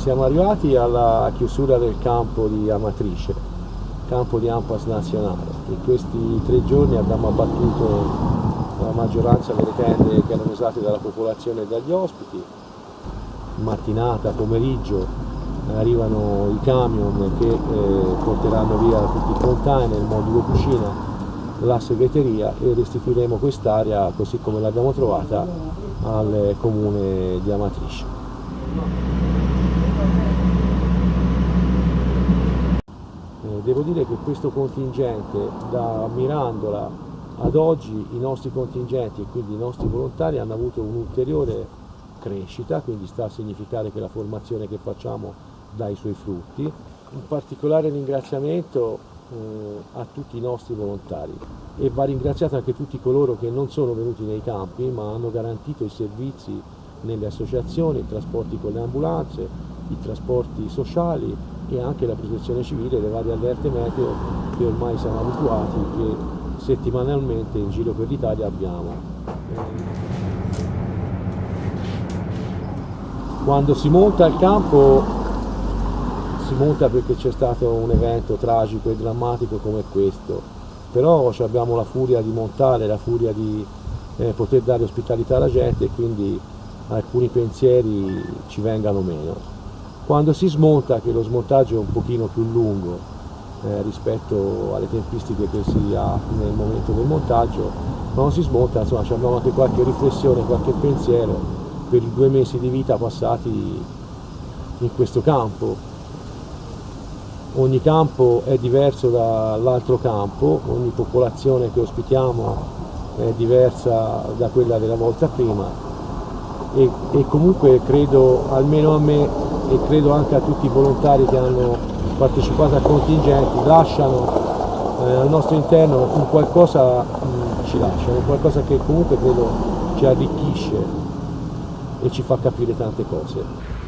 siamo arrivati alla chiusura del campo di Amatrice, campo di Ampas nazionale. In questi tre giorni abbiamo abbattuto la maggioranza delle tende che erano usate dalla popolazione e dagli ospiti. Mattinata, pomeriggio arrivano i camion che eh, porteranno via tutti i container, il modulo cucina, la segreteria e restituiremo quest'area così come l'abbiamo trovata al comune di Amatrice. Eh, devo dire che questo contingente da Mirandola ad oggi i nostri contingenti e quindi i nostri volontari hanno avuto un'ulteriore crescita, quindi sta a significare che la formazione che facciamo dà i suoi frutti. Un particolare ringraziamento eh, a tutti i nostri volontari e va ringraziato anche tutti coloro che non sono venuti nei campi ma hanno garantito i servizi nelle associazioni, i trasporti con le ambulanze, i trasporti sociali e anche la protezione civile, le varie allerte meteo che ormai siamo abituati che settimanalmente in giro per l'Italia abbiamo. Quando si monta al campo si monta perché c'è stato un evento tragico e drammatico come questo, però abbiamo la furia di montare, la furia di eh, poter dare ospitalità alla gente e quindi alcuni pensieri ci vengano meno. Quando si smonta, che lo smontaggio è un pochino più lungo eh, rispetto alle tempistiche che si ha nel momento del montaggio, quando si smonta insomma abbiamo anche qualche riflessione, qualche pensiero per i due mesi di vita passati in questo campo. Ogni campo è diverso dall'altro campo, ogni popolazione che ospitiamo è diversa da quella della volta prima e, e, comunque credo, almeno a me e credo anche a tutti i volontari che hanno partecipato a contingenti, lasciano eh, al nostro interno un qualcosa, mh, ci lasciano, qualcosa che comunque credo ci arricchisce e ci fa capire tante cose.